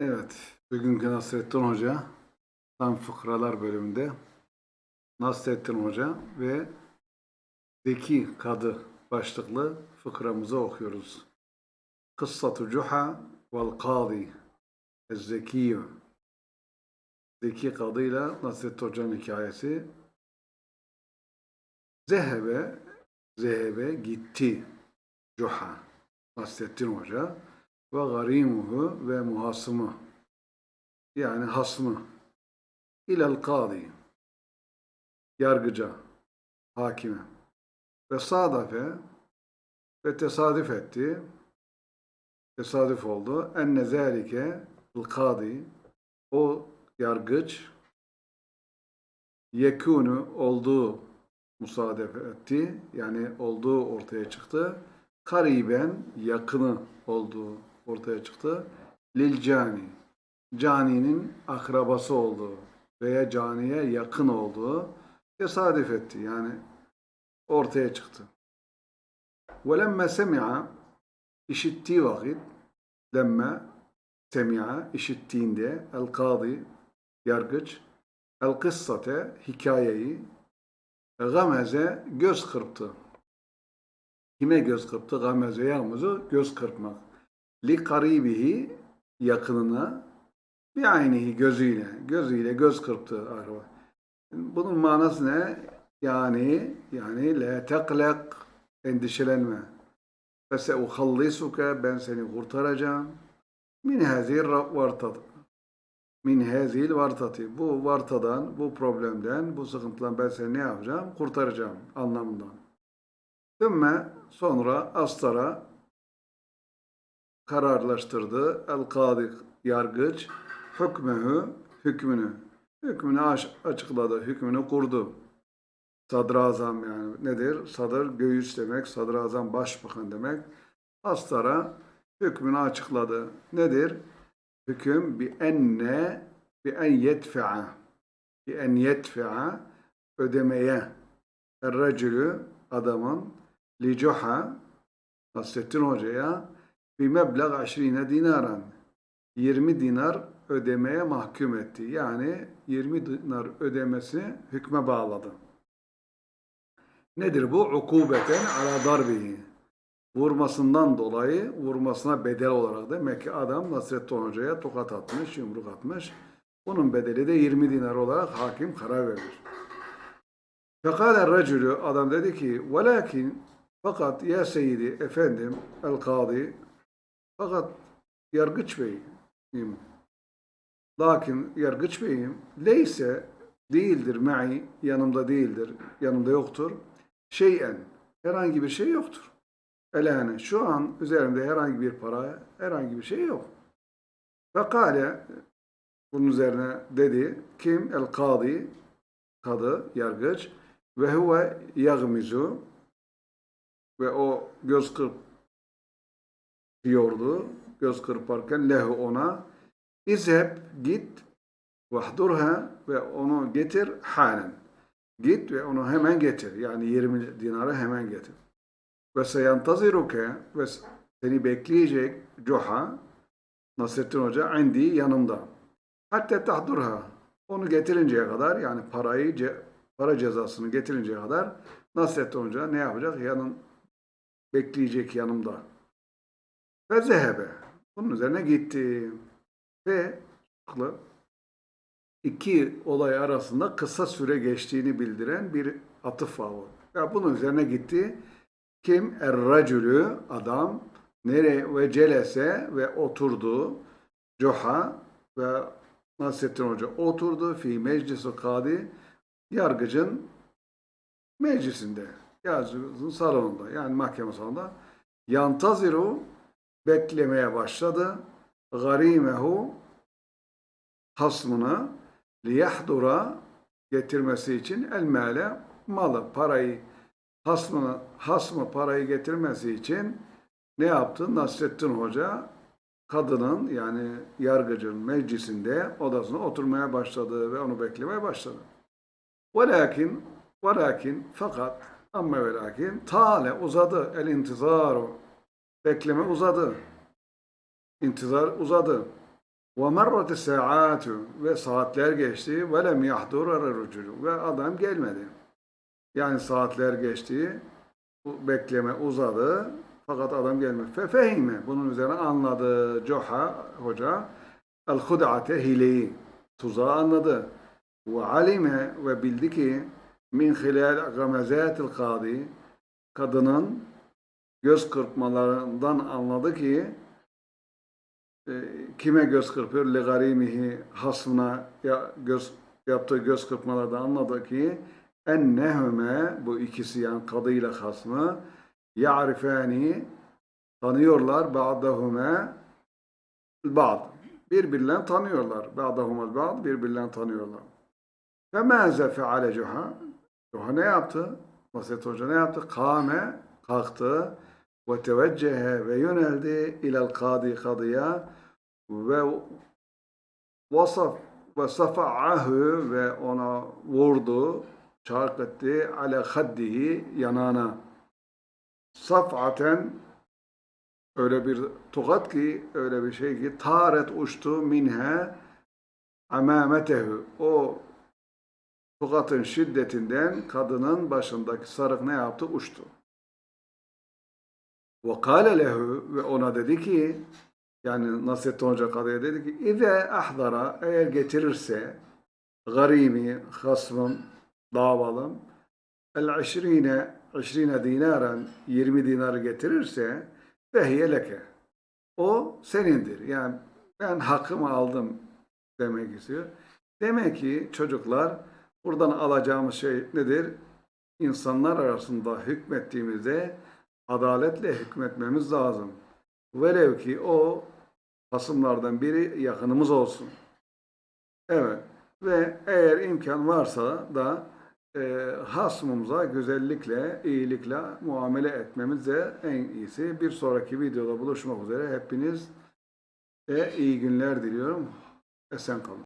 Evet, bugünkü Nasrettin Hoca tam fıkralar bölümünde Nasrettin Hoca ve Zeki Kadı başlıklı fıkramızı okuyoruz. Kıssatu Cuha vel Kadi Zekiyyü Zeki Kadı ile Nasrettin Hoca'nın hikayesi. Zehebe Zehebe gitti Cuha Nasrettin Hoca ve garimuhu ve muhasımı yani hasmı. İlel kadi yargıca hakime. Ve sadafe ve tesadüf etti. Tesadüf oldu. Enne zâlike kadi o yargıç yekûnu olduğu musadefe etti. Yani olduğu ortaya çıktı. Kariben yakını olduğu ortaya çıktı. Lil cani. Caninin akrabası olduğu veya caniye yakın olduğu tesadüf etti. Yani ortaya çıktı. وَلَمَّا سَمِعَ işittiği vakit lemme semi'a işittiğinde el kadi yargıç el kıssate hikayeyi gameze göz kırptı. Kime göz kırptı? Gameze yağmızı göz kırpmak li karibihi yakınına bir aynihi gözüyle, gözüyle göz kırptı araba. Bunun manası ne? Yani yani la teklek endişelenme. Fese uhallisuke ben seni kurtaracağım. Min hazil vartat. Min hazil vartati. Bu vartadan, bu problemden, bu sıkıntıdan ben seni ne yapacağım? Kurtaracağım anlamından. Sümme sonra astara kararlaştırdı. El-Kadı yargıç hükmühü hükmünü hükmünü açıkladı, hükmünü kurdu. Sadrazam yani nedir? Sadır göğüs demek, sadrazam başbakan demek. Astara hükmünü açıkladı. Nedir? Hüküm bi enne bi en yetfi'a bi en yetfi'a ödemeye er adamın li cuha Nasrettin Hoca'ya bir meblağ 20 dinaran 20 dinar ödemeye mahkum etti. Yani 20 dinar ödemesi hükme bağladı. Nedir bu? Ukubeten ala darbihi. Vurmasından dolayı vurmasına bedel olarak demek ki adam Nasrettin Hoca'ya tokat atmış, yumruk atmış. Bunun bedeli de 20 dinar olarak hakim karar vermiş. Fekale racülü adam dedi ki velakin fakat ya seyyidi efendim el kadi fakat yargıç beyim, lakin yargıç beyim leyse değildir me'i yanımda değildir, yanımda yoktur. Şeyen herhangi bir şey yoktur. Elane şu an üzerimde herhangi bir para, herhangi bir şey yok. Fekale bunun üzerine dedi kim? El kadi kadı, yargıç ve huve yagmizu ve o göz kırp diyordu göz kırparken lehu ona İzheb git vahdurha ve onu getir halen. Git ve onu hemen getir. Yani 20 dinarı hemen getir. Ve seyantaziruke ve seni bekleyecek Cuha Nasrettin Hoca indi yanımda. Hatta tahdurha onu getirinceye kadar yani parayı para cezasını getirinceye kadar Nasrettin Hoca ne yapacak? Yanın bekleyecek yanımda. Ve zehebe. Bunun üzerine gitti. Ve iki olay arasında kısa süre geçtiğini bildiren bir atıf var. Ya bunun üzerine gitti. Kim? Er-racülü adam nere ve celese ve oturdu. Coha ve Nasrettin Hoca oturdu fi meclisi kadi yargıcın meclisinde yargıcın salonunda yani mahkeme salonunda yantaziru beklemeye başladı. Garimehu hasmını liyahdura getirmesi için el male malı, parayı hasmını, hasmı parayı getirmesi için ne yaptı? Nasrettin Hoca kadının yani yargıcın meclisinde odasına oturmaya başladı ve onu beklemeye başladı. Velakin velakin fakat ama ve lakin tale uzadı el intizaru Bekleme uzadı. İntizar uzadı. Ve merrat saatu ve saatler geçti lem yahdur ar-ruculu ve adam gelmedi. Yani saatler geçti, bekleme uzadı fakat adam gelmedi. Fefehime bunun üzerine anladı Coha hoca el-hud'ate hileyi, tuzağı anladı. Ve alime ve bildi ki min hilal gamazatil kadi kadının göz kırpmalarından anladı ki e, kime göz kırpıyor? Le garimihi hasmına ya, göz, yaptığı göz kırpmalardan anladı ki ennehüme bu ikisi yani kadıyla hasmı ya'rifani tanıyorlar ba'dahume ba'd birbirlerini tanıyorlar ba'dahumel ba'd birbirlerini tanıyorlar ve mâze feale Cuha Cuha ne yaptı? Vasiyet Hoca ne yaptı? Kâme kalktı ve teveccehe ve yöneldi ilel kadi kadıya ve vasaf ve safa'ahu ve ona vurdu çark etti ala haddihi yanağına saf'aten öyle bir tokat ki öyle bir şey ki taret uçtu minhe amametehu o tokatın şiddetinden kadının başındaki sarık ne yaptı? Uçtu. Ve kâle lehu ve ona dedi ki yani Nasrettin Hoca kadıya dedi ki İze ahdara eğer getirirse garimi, hasmım, davalım el işrine, işrine dinaren 20 dinar getirirse fehiye leke. O senindir. Yani ben hakkımı aldım demek istiyor. Demek ki çocuklar buradan alacağımız şey nedir? İnsanlar arasında hükmettiğimizde adaletle hükmetmemiz lazım. Velev ki o hasımlardan biri yakınımız olsun. Evet. Ve eğer imkan varsa da e, hasmımıza güzellikle, iyilikle muamele etmemiz de en iyisi. Bir sonraki videoda buluşmak üzere. Hepiniz e, iyi günler diliyorum. Esen kalın.